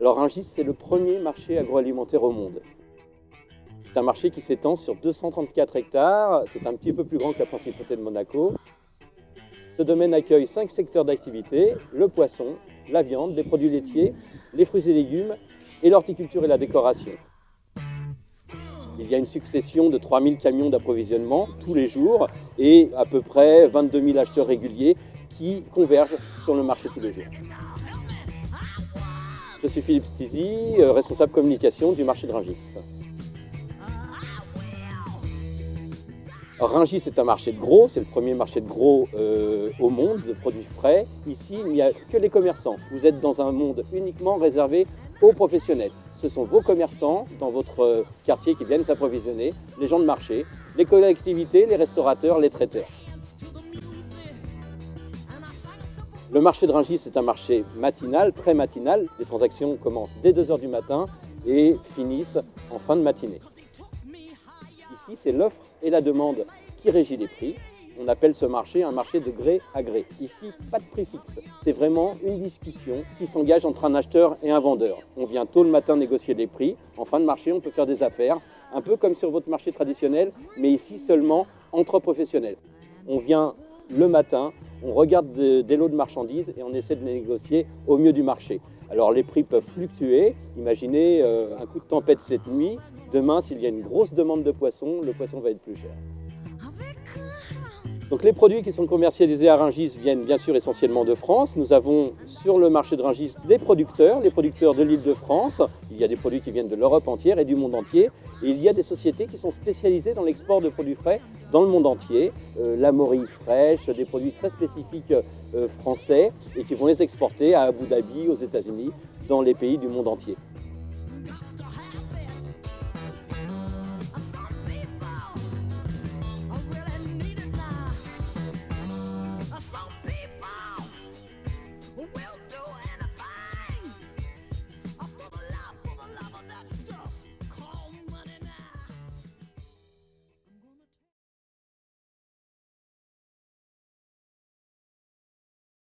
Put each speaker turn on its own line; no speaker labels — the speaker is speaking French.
Alors Rungis, c'est le premier marché agroalimentaire au monde. C'est un marché qui s'étend sur 234 hectares, c'est un petit peu plus grand que la principauté de Monaco. Ce domaine accueille cinq secteurs d'activité, le poisson, la viande, les produits laitiers, les fruits et légumes et l'horticulture et la décoration. Il y a une succession de 3000 camions d'approvisionnement tous les jours et à peu près 22 000 acheteurs réguliers qui convergent sur le marché tous les jours. Je suis Philippe Stizy, euh, responsable communication du marché de Rungis. Rungis est un marché de gros, c'est le premier marché de gros euh, au monde de produits frais. Ici, il n'y a que les commerçants. Vous êtes dans un monde uniquement réservé aux professionnels. Ce sont vos commerçants dans votre euh, quartier qui viennent s'approvisionner, les gens de marché, les collectivités, les restaurateurs, les traiteurs. Le marché de Rungis est un marché matinal, très matinal. Les transactions commencent dès 2h du matin et finissent en fin de matinée. Ici, c'est l'offre et la demande qui régit les prix. On appelle ce marché un marché de gré à gré. Ici, pas de prix fixe. C'est vraiment une discussion qui s'engage entre un acheteur et un vendeur. On vient tôt le matin négocier les prix. En fin de marché, on peut faire des affaires, un peu comme sur votre marché traditionnel, mais ici seulement entre professionnels. On vient le matin, on regarde des lots de marchandises et on essaie de négocier au mieux du marché. Alors les prix peuvent fluctuer. Imaginez euh, un coup de tempête cette nuit. Demain, s'il y a une grosse demande de poisson, le poisson va être plus cher. Donc les produits qui sont commercialisés à Ringis viennent bien sûr essentiellement de France. Nous avons sur le marché de Ringis des producteurs, les producteurs de l'île de France. Il y a des produits qui viennent de l'Europe entière et du monde entier. Et il y a des sociétés qui sont spécialisées dans l'export de produits frais dans le monde entier. Euh, la morille fraîche, des produits très spécifiques euh, français et qui vont les exporter à Abu Dhabi, aux États-Unis, dans les pays du monde entier.